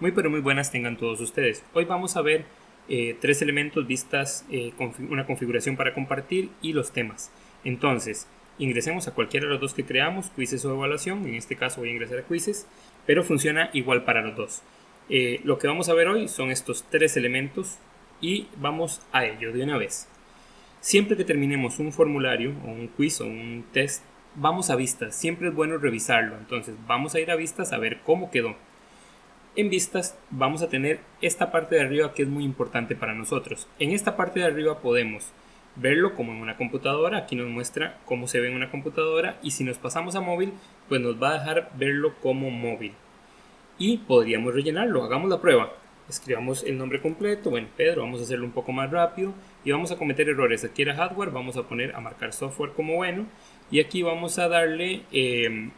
Muy pero muy buenas tengan todos ustedes. Hoy vamos a ver eh, tres elementos vistas, eh, una configuración para compartir y los temas. Entonces, ingresemos a cualquiera de los dos que creamos, quizzes o evaluación, en este caso voy a ingresar a quizzes, pero funciona igual para los dos. Eh, lo que vamos a ver hoy son estos tres elementos y vamos a ello de una vez. Siempre que terminemos un formulario o un quiz o un test, vamos a vistas, siempre es bueno revisarlo, entonces vamos a ir a vistas a ver cómo quedó. En vistas vamos a tener esta parte de arriba que es muy importante para nosotros. En esta parte de arriba podemos verlo como en una computadora, aquí nos muestra cómo se ve en una computadora y si nos pasamos a móvil pues nos va a dejar verlo como móvil. Y podríamos rellenarlo, hagamos la prueba. Escribamos el nombre completo, bueno Pedro, vamos a hacerlo un poco más rápido y vamos a cometer errores. Aquí era hardware, vamos a poner a marcar software como bueno y aquí vamos a darle... Eh,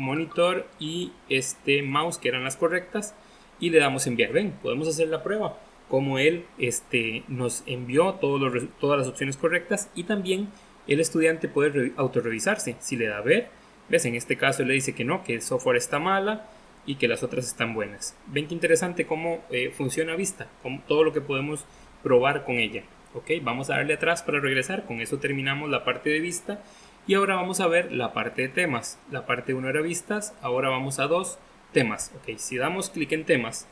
monitor y este mouse que eran las correctas y le damos enviar. Ven, podemos hacer la prueba como él este, nos envió todos todas las opciones correctas y también el estudiante puede autorrevisarse. Si le da ver, ves, en este caso le dice que no, que el software está mala y que las otras están buenas. Ven que interesante cómo eh, funciona Vista, con todo lo que podemos probar con ella. Ok, vamos a darle atrás para regresar, con eso terminamos la parte de Vista y ahora vamos a ver la parte de temas. La parte 1 era vistas, ahora vamos a 2 temas. Ok, si damos clic en temas,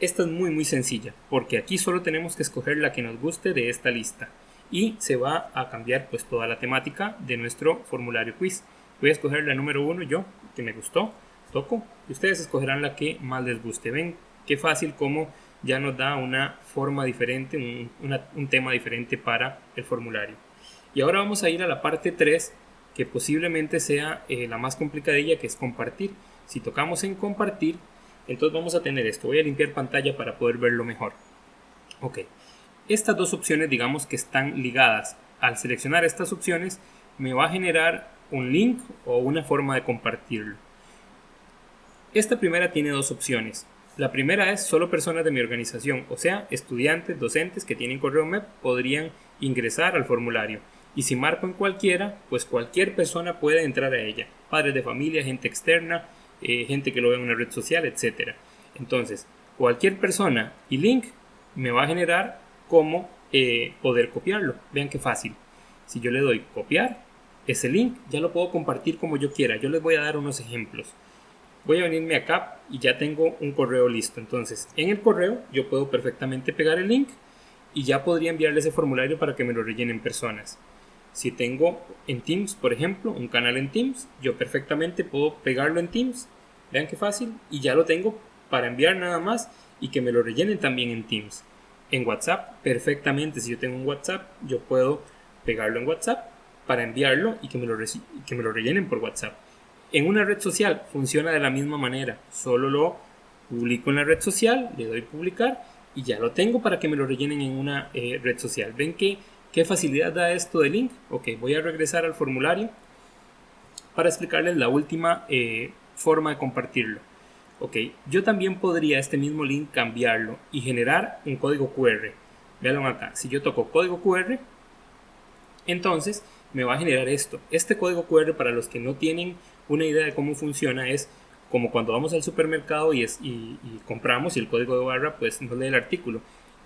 esta es muy muy sencilla, porque aquí solo tenemos que escoger la que nos guste de esta lista. Y se va a cambiar pues toda la temática de nuestro formulario quiz. Voy a escoger la número 1 yo, que me gustó, toco, y ustedes escogerán la que más les guste. Ven qué fácil como ya nos da una forma diferente, un, un tema diferente para el formulario. Y ahora vamos a ir a la parte 3, que posiblemente sea eh, la más complicadilla, que es compartir. Si tocamos en compartir, entonces vamos a tener esto. Voy a limpiar pantalla para poder verlo mejor. Ok. Estas dos opciones, digamos que están ligadas. Al seleccionar estas opciones, me va a generar un link o una forma de compartirlo. Esta primera tiene dos opciones. La primera es solo personas de mi organización, o sea, estudiantes, docentes que tienen correo web podrían ingresar al formulario. Y si marco en cualquiera, pues cualquier persona puede entrar a ella. Padres de familia, gente externa, eh, gente que lo ve en una red social, etc. Entonces, cualquier persona y link me va a generar cómo eh, poder copiarlo. Vean qué fácil. Si yo le doy copiar, ese link ya lo puedo compartir como yo quiera. Yo les voy a dar unos ejemplos. Voy a venirme acá y ya tengo un correo listo. Entonces, en el correo yo puedo perfectamente pegar el link y ya podría enviarle ese formulario para que me lo rellenen personas. Si tengo en Teams, por ejemplo, un canal en Teams, yo perfectamente puedo pegarlo en Teams. Vean qué fácil. Y ya lo tengo para enviar nada más y que me lo rellenen también en Teams. En WhatsApp, perfectamente. Si yo tengo un WhatsApp, yo puedo pegarlo en WhatsApp para enviarlo y que me lo, que me lo rellenen por WhatsApp. En una red social funciona de la misma manera. Solo lo publico en la red social, le doy publicar y ya lo tengo para que me lo rellenen en una eh, red social. Ven que ¿Qué facilidad da esto de link? Ok, voy a regresar al formulario para explicarles la última eh, forma de compartirlo. Ok, yo también podría este mismo link cambiarlo y generar un código QR. Veanlo acá, si yo toco código QR, entonces me va a generar esto. Este código QR para los que no tienen una idea de cómo funciona es como cuando vamos al supermercado y, compramos y el código de barra pues nos lee el artículo.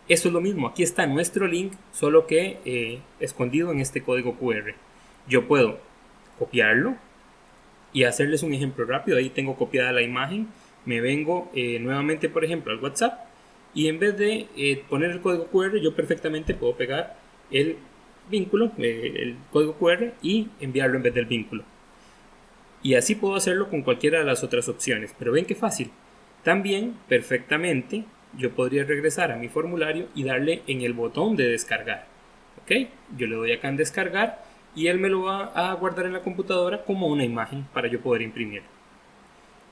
Eso es lo mismo, aquí está nuestro link, solo que eh, escondido en este código QR. Yo puedo copiarlo y hacerles un ejemplo rápido. Ahí tengo copiada la imagen. Me vengo eh, nuevamente, por ejemplo, al WhatsApp y en vez de eh, poner el código QR, yo perfectamente puedo pegar el vínculo, el código QR y enviarlo en vez del vínculo. Y así puedo hacerlo con cualquiera de las otras opciones. Pero ven qué fácil. También perfectamente yo podría regresar a mi formulario y darle en el botón de descargar. ¿Ok? Yo le doy acá en descargar y él me lo va a guardar en la computadora como una imagen para yo poder imprimir.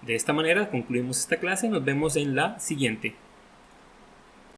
De esta manera concluimos esta clase, nos vemos en la siguiente.